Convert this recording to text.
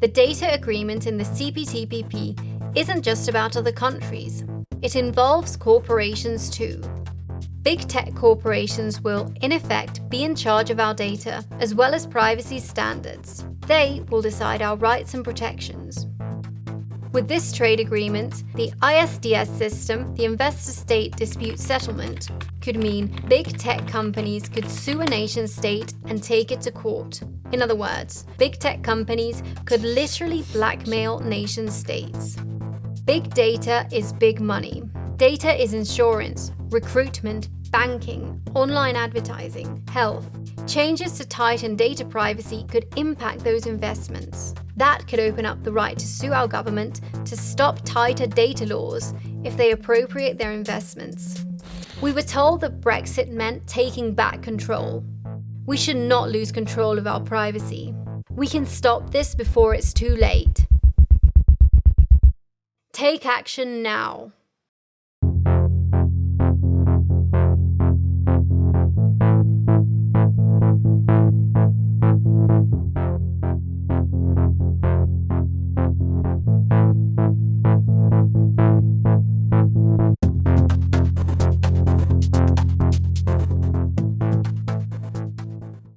The data agreement in the CPTPP isn't just about other countries. It involves corporations too. Big tech corporations will, in effect, be in charge of our data, as well as privacy standards. They will decide our rights and protections. With this trade agreement, the ISDS system, the Investor State Dispute Settlement, could mean big tech companies could sue a nation state and take it to court. In other words, big tech companies could literally blackmail nation states. Big data is big money. Data is insurance, recruitment, banking, online advertising, health. Changes to tighten data privacy could impact those investments. That could open up the right to sue our government to stop tighter data laws if they appropriate their investments. We were told that Brexit meant taking back control. We should not lose control of our privacy. We can stop this before it's too late. Take action now.